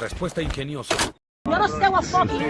Respuesta ingeniosa.